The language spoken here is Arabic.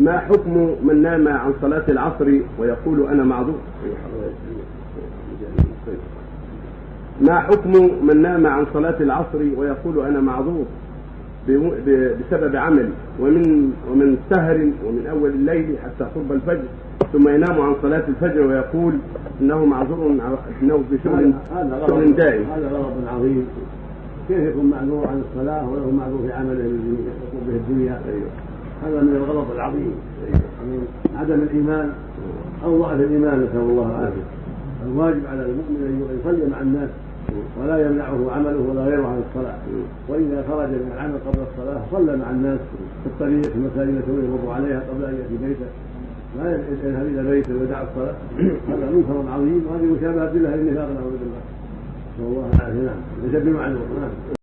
ما حكم من نام عن صلاة العصر ويقول أنا معذور؟ ما حكم من نام عن صلاة العصر ويقول أنا معذور بسبب عملي ومن ومن سهر ومن أول الليل حتى قرب الفجر ثم ينام عن صلاة الفجر ويقول إنه معذور إنه في شغل دائم. هذا غلط عظيم. كيف يكون معذور عن الصلاة وله معذور في عمله الذي يقوم به الدنيا هذا من الغلط العظيم. من عدم الإيمان. أو ضعف الإيمان نسأل الله العافية. الواجب على المؤمن أن يصلي مع الناس ولا يمنعه عمله ولا غيره عن الصلاة. وإذا خرج من العمل قبل الصلاة صلى مع الناس في الطريق في المساجد التي يمر عليها قبل أن يأتي بيته. لا يذهب إلى بيته ويدع الصلاة. هذا منكر عظيم. وهذه مشابهة لله النفاق نعوذ بالله. نسأل الله العافية. نعم. ليس بمعذور نعم.